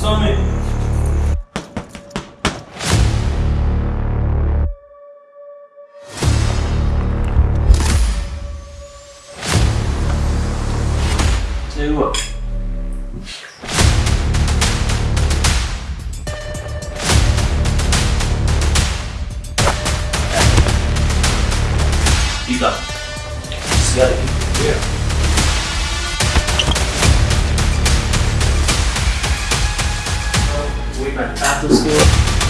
上面这个我一个是要的 back to after school.